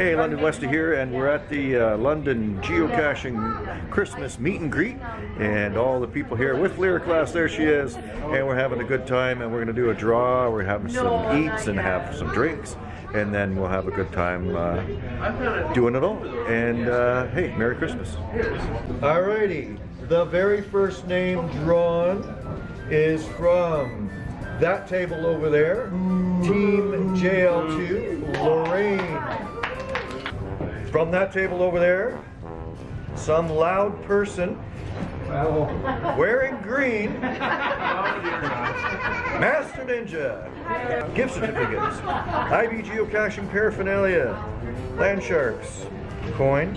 Hey, London Westy here, and we're at the uh, London Geocaching Christmas meet and greet, and all the people here with Lyric Glass, there she is, and we're having a good time, and we're going to do a draw, we're having some eats and have some drinks, and then we'll have a good time uh, doing it all. And uh, hey, Merry Christmas. Alrighty, the very first name drawn is from that table over there, Team JL2, Lorraine. From that table over there, some loud person wearing green, Master Ninja, gift certificates, IB geocaching paraphernalia, land sharks, coin,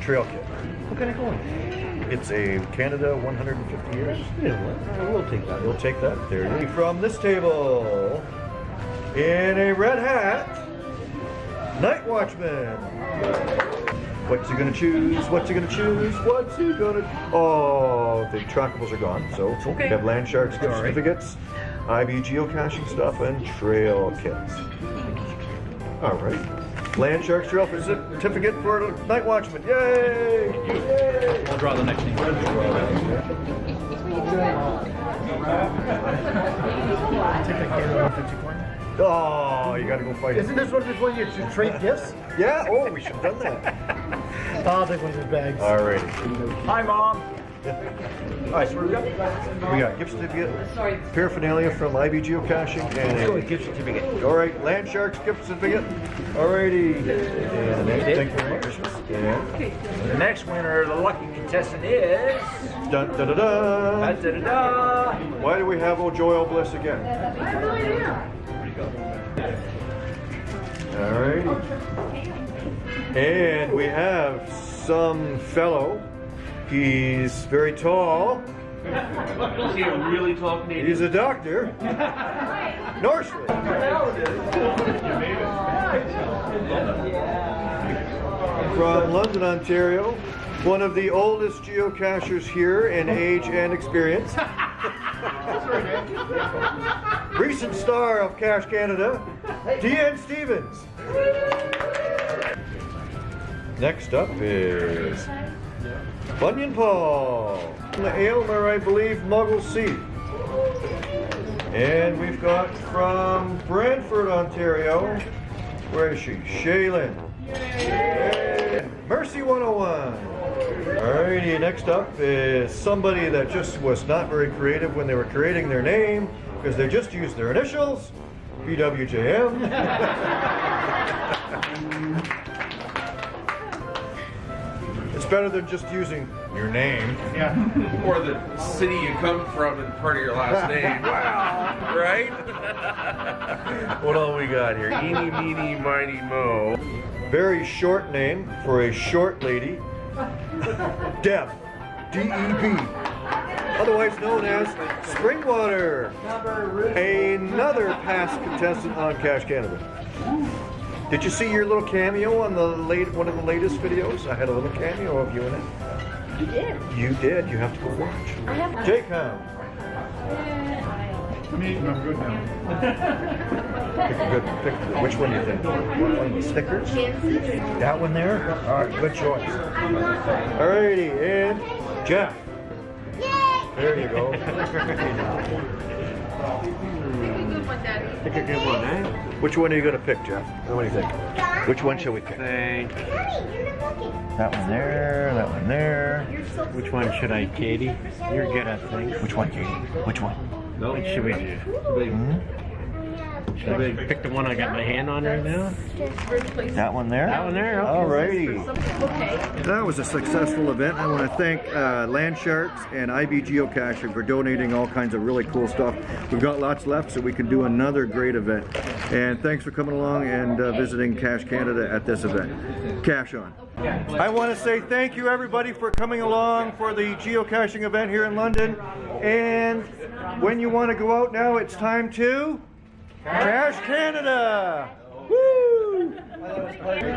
trail kit. What kind of coin? It's a Canada 150 years. Yeah, we'll uh, take that. You'll take that. There you go. From this table, in a red hat, Night Watchman. What's he gonna choose? What's he gonna choose? What's he gonna? Oh, the trackables are gone. So Okay. we have land sharks gift All right. certificates, IB geocaching stuff, and trail kits. All right. Land sharks trail certificate for Night Watchman. Yay! Yay! I'll draw the next name. Oh, you gotta go fight. Isn't this one just when you should trade gifts? Yeah. Oh, we should have done that. I'll take one of his bags. All right. Hi, Mom. All right, so what do we got? We got gift certificate, paraphernalia from IB Geocaching, and Go a, with gift certificate. all right, Land Sharks gift certificate. Alrighty. And thank you very much. And The next winner, the lucky contestant is. dun da da Da, da. da, da, da. Why do we have O'Joyle Bliss again? Alrighty. And we have some fellow. He's very tall. Is he a really tall Canadian? He's a doctor. Norsley. From London, Ontario. One of the oldest geocachers here in age and experience. Recent star of Cache Canada, DN Stevens. Next up is Bunyan Paul. The Aylmer, I believe, Muggle Seat. And we've got from Brantford, Ontario. Where is she? Shaylin. Mercy 101. Alrighty, next up is somebody that just was not very creative when they were creating their name because they just used their initials. BWJM. it's better than just using your name. Yeah, or the city you come from and part of your last name. Wow, right? what all we got here? Eeny, meeny, miny, mo. Very short name for a short lady. Deb. D-E-B. Otherwise known as Springwater. Another past contestant on Cache Canada. Did you see your little cameo on the late one of the latest videos? I had a little cameo of you in it. You did. You did. You have to go watch. I have. Jaycom. Me, I'm good now. Pick a good. Pick a good. Which one do you think? One of the stickers? That one there? All right. Good choice. Alrighty, and Jeff. There you go. Pick a good one, Daddy. Which one are you gonna pick, Jeff? What do you think? Which one shall we pick? Think. That one there, that one there. Which one should I, Katie? You're good at things. Which one, Katie? Which one? What should we do? Should I pick the one I got my hand on right now? That one there? That one there, okay. Alrighty. That was a successful event. I want to thank uh, Land Sharks and IB Geocaching for donating all kinds of really cool stuff. We've got lots left so we can do another great event. And thanks for coming along and uh, visiting Cache Canada at this event. Cache on. I want to say thank you everybody for coming along for the geocaching event here in London. And when you want to go out now, it's time to Cache Canada. Woo!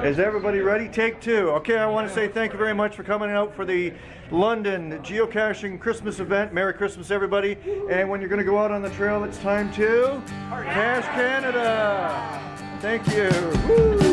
Is everybody ready? Take two. Okay, I want to say thank you very much for coming out for the London geocaching Christmas event. Merry Christmas, everybody. And when you're going to go out on the trail, it's time to Cache Canada. Thank you. Woo!